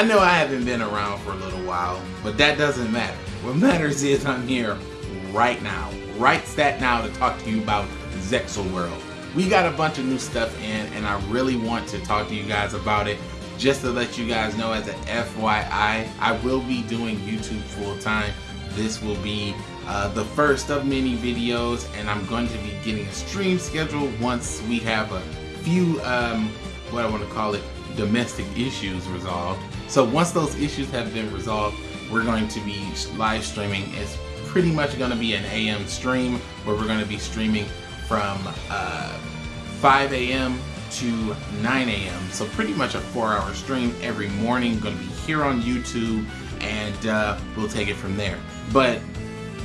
I know I haven't been around for a little while, but that doesn't matter. What matters is I'm here right now, right stat now to talk to you about Zexal World. We got a bunch of new stuff in and I really want to talk to you guys about it. Just to let you guys know as an FYI, I will be doing YouTube full time. This will be uh, the first of many videos and I'm going to be getting a stream schedule once we have a few, um, what I want to call it, domestic issues resolved. So once those issues have been resolved, we're going to be live streaming. It's pretty much going to be an AM stream where we're going to be streaming from uh, 5 a.m. to 9 a.m. So pretty much a four hour stream every morning. Going to be here on YouTube and uh, we'll take it from there. But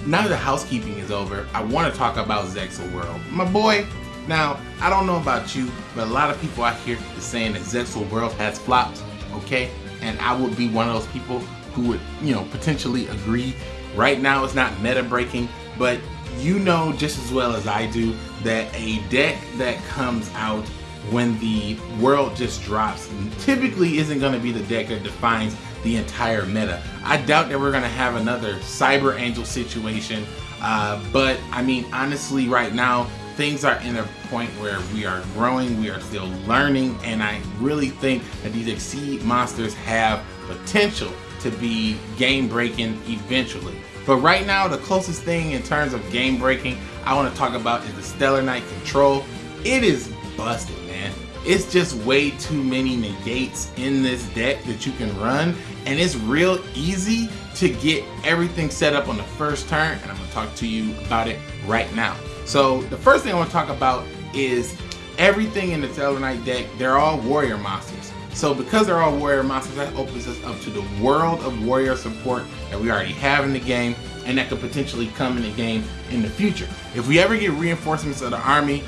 now that the housekeeping is over, I want to talk about Zexal World. My boy, now, I don't know about you, but a lot of people out here is saying that Zexal World has flopped, okay? And I would be one of those people who would, you know, potentially agree. Right now it's not meta breaking, but you know just as well as I do that a deck that comes out when the world just drops typically isn't going to be the deck that defines the entire meta. I doubt that we're going to have another Cyber Angel situation, uh, but I mean, honestly, right now, things are in a point where we are growing, we are still learning, and I really think that these Exceed monsters have potential to be game breaking eventually. But right now, the closest thing in terms of game breaking I want to talk about is the Stellar Knight Control. It is busted, man. It's just way too many negates in this deck that you can run, and it's real easy to get everything set up on the first turn, and I'm going to talk to you about it right now. So the first thing I want to talk about is everything in the Stellar Knight deck, they're all warrior monsters. So because they're all warrior monsters, that opens us up to the world of warrior support that we already have in the game and that could potentially come in the game in the future. If we ever get reinforcements of the army,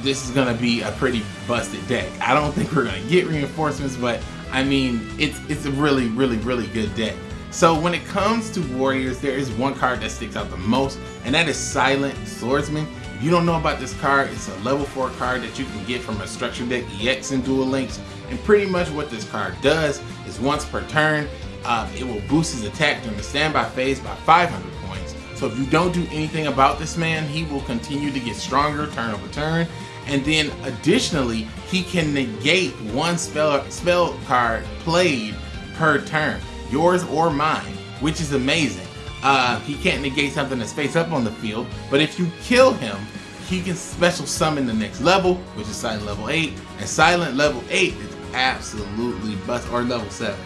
this is gonna be a pretty busted deck. I don't think we're gonna get reinforcements, but I mean, it's, it's a really, really, really good deck. So when it comes to warriors, there is one card that sticks out the most, and that is Silent Swordsman. If you don't know about this card, it's a level 4 card that you can get from a structure deck EX in Duel Links. And pretty much what this card does is once per turn, uh, it will boost his attack during the standby phase by 500 points. So if you don't do anything about this man, he will continue to get stronger turn over turn. And then additionally, he can negate one spell, spell card played per turn yours or mine, which is amazing. Uh, he can't negate something that's face up on the field, but if you kill him, he can special summon the next level, which is Silent level 8, and Silent level 8 is absolutely bust, or level 7.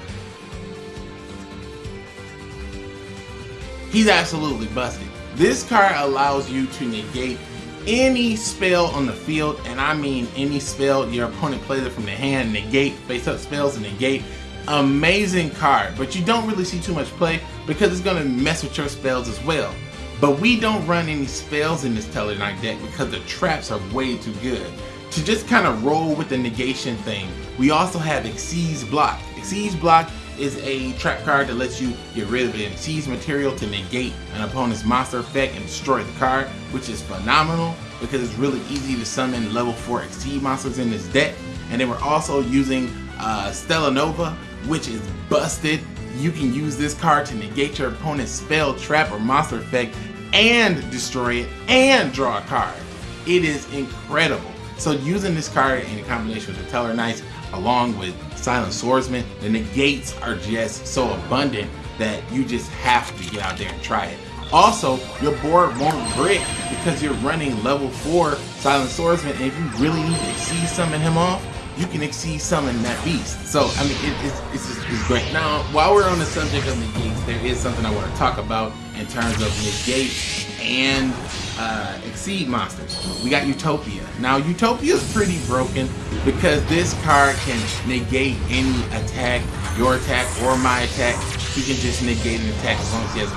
He's absolutely busted. This card allows you to negate any spell on the field, and I mean any spell your opponent plays it from the hand, negate, face up spells and negate, amazing card, but you don't really see too much play because it's going to mess with your spells as well. But we don't run any spells in this Knight deck because the traps are way too good. To just kind of roll with the negation thing, we also have Xyz Block. Xyz Block is a trap card that lets you get rid of an Xyz material to negate an opponent's monster effect and destroy the card, which is phenomenal because it's really easy to summon level 4 Xyz monsters in this deck. And then we're also using uh, Stellarnova, which is busted. You can use this card to negate your opponent's spell, trap, or monster effect and destroy it and draw a card. It is incredible. So using this card in combination with the Tellarknights along with Silent Swordsman, the negates are just so abundant that you just have to get out there and try it. Also, your board won't break because you're running level 4 Silent Swordsman and if you really need to see summon him off, you can Xyz summon that beast. So, I mean, it, it's, it's, it's great. Now, while we're on the subject of negates, there is something I want to talk about in terms of negates and uh, Exceed monsters. We got Utopia. Now, Utopia is pretty broken because this card can negate any attack, your attack or my attack. He can just negate an attack as long as he has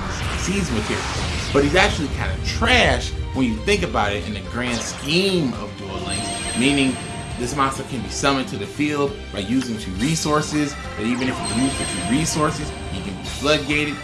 Xyz material. But he's actually kind of trash when you think about it in the grand scheme of Duel Links, meaning this monster can be summoned to the field by using two resources, but even if you use the two resources, he can be floodgated,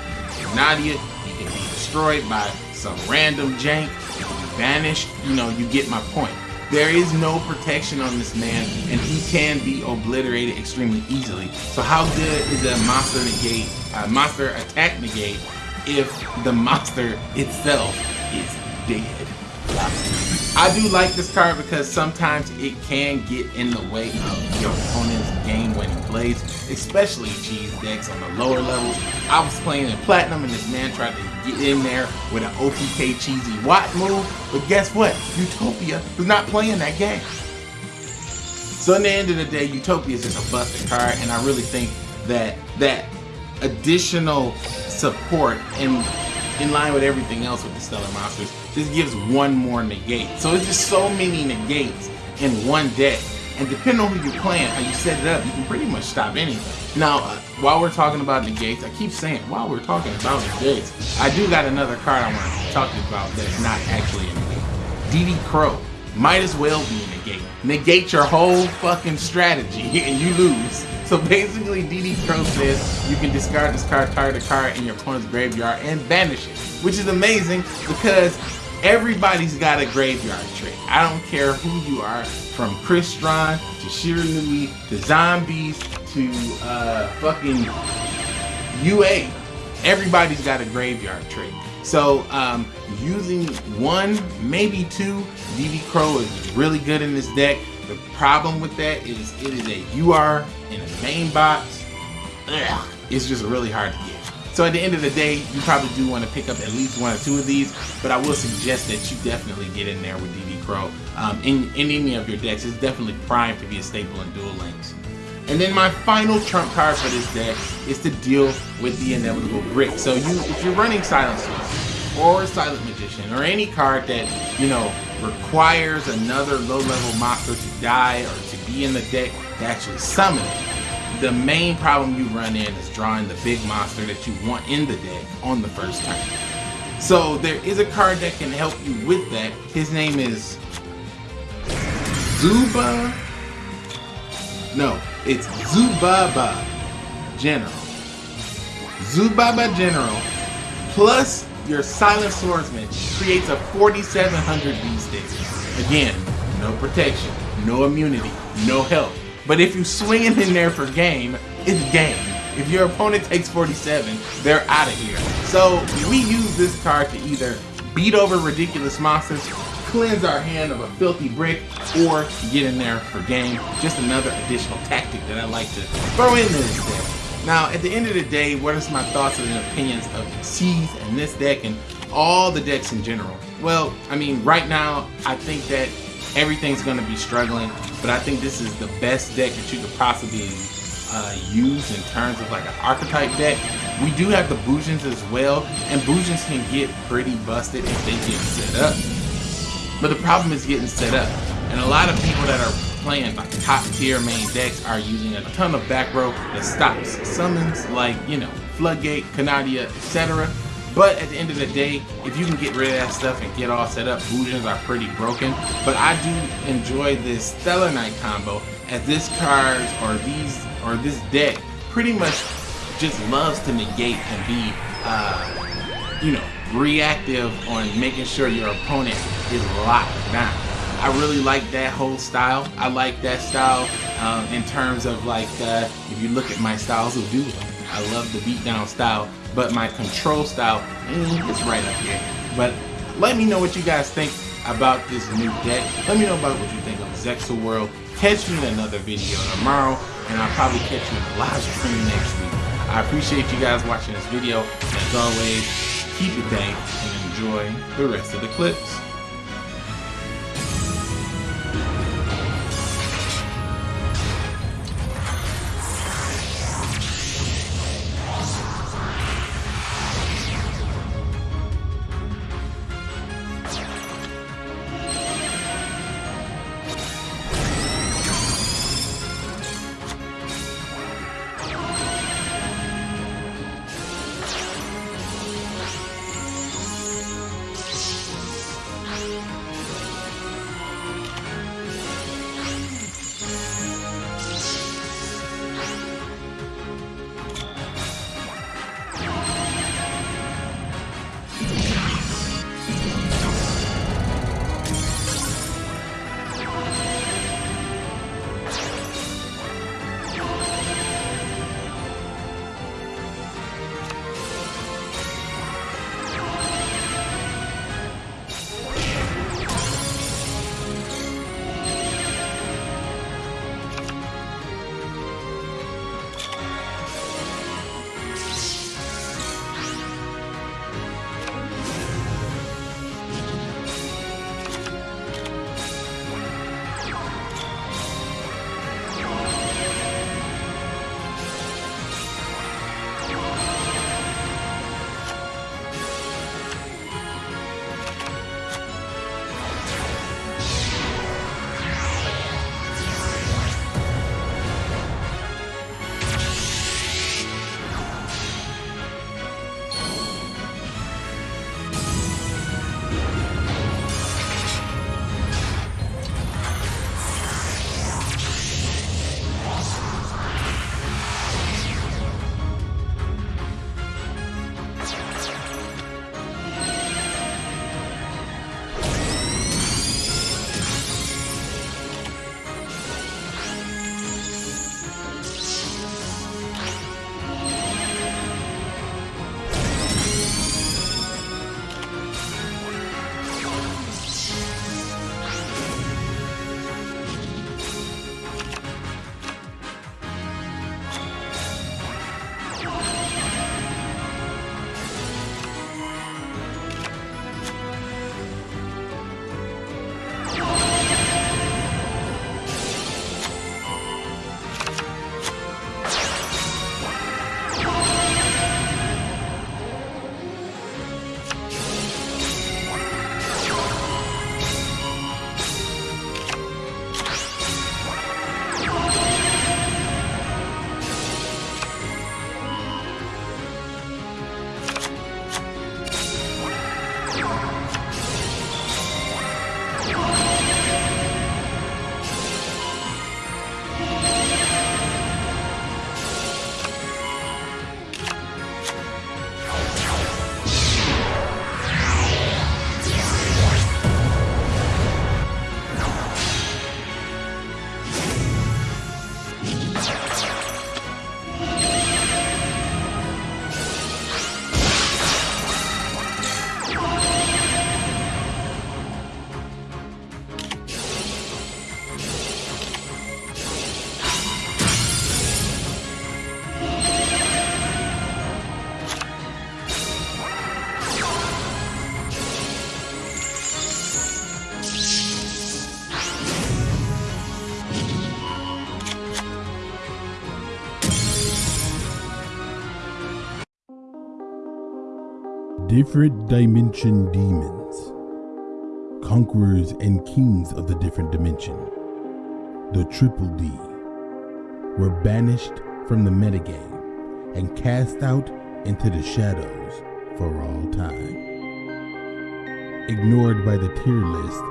Nadia, he can be destroyed by some random jank, he can be banished, you know, you get my point. There is no protection on this man, and he can be obliterated extremely easily. So how good is a monster negate, a monster attack negate, if the monster itself is dead? I do like this card because sometimes it can get in the way of your opponent's game-winning plays, especially cheese decks on the lower levels. I was playing in Platinum and this man tried to get in there with an OTK cheesy Watt move, but guess what? Utopia was not playing that game. So in the end of the day, Utopia is just a busted card, and I really think that that additional support and in line with everything else with the Stellar Monsters, just gives one more negate. So it's just so many negates in one deck. And depending on who you're playing, how you set it up, you can pretty much stop anything. Now, uh, while we're talking about negates, I keep saying, while we're talking about negates, I do got another card I want to talk about that's not actually a negate. DD Crow might as well be a negate. Negate your whole fucking strategy and you lose. So basically, DD Crow says you can discard this card, target a card in your opponent's graveyard, and banish it. Which is amazing because everybody's got a graveyard trick. I don't care who you are, from Chris Crystron to Shiranui to Zombies to uh, fucking UA. Everybody's got a graveyard trick. So um, using one, maybe two, DD Crow is really good in this deck. The problem with that is it is a UR in a main box. Ugh, it's just really hard to get. So at the end of the day, you probably do want to pick up at least one or two of these, but I will suggest that you definitely get in there with DD Crow. Um, in, in any of your decks, it's definitely primed to be a staple in Duel Links. And then my final trump card for this deck is to deal with the inevitable brick. So you, if you're running Silencer or Silent Magician or any card that, you know, requires another low-level monster to die or to be in the deck to actually summon it, the main problem you run in is drawing the big monster that you want in the deck on the first turn. So there is a card that can help you with that. His name is Zuba. No, it's Zubaba General. Zubaba General plus your Silent Swordsman creates a 4700 V-Stick. Again, no protection, no immunity, no health. But if you swing it in there for game, it's game. If your opponent takes 47, they're out of here. So we use this card to either beat over ridiculous monsters, cleanse our hand of a filthy brick, or get in there for game. Just another additional tactic that I like to throw in this deck. Now, at the end of the day, what are my thoughts and opinions of Seas and this deck and all the decks in general? Well, I mean, right now, I think that everything's going to be struggling, but I think this is the best deck that you could possibly uh, use in terms of like an archetype deck. We do have the Bujins as well, and Bujins can get pretty busted if they get set up. But the problem is getting set up. And a lot of people that are playing like top tier main decks are using a ton of back row that stops summons like, you know, Floodgate, Canadia, etc. But at the end of the day, if you can get rid of that stuff and get all set up, Bujins are pretty broken. But I do enjoy this Stellar Knight combo as this card or these or this deck pretty much just loves to negate and be, uh, you know, reactive on making sure your opponent is locked down. I really like that whole style. I like that style um, in terms of like, uh, if you look at my styles of duo, I love the beatdown style, but my control style mm, is right up here. But let me know what you guys think about this new deck. Let me know about what you think of Zexal World. Catch me in another video tomorrow, and I'll probably catch you in a live stream next week. I appreciate you guys watching this video. As always, keep it dank and enjoy the rest of the clips. Whoa. Different Dimension Demons. Conquerors and kings of the different dimension. The Triple D. Were banished from the metagame and cast out into the shadows for all time. Ignored by the tier list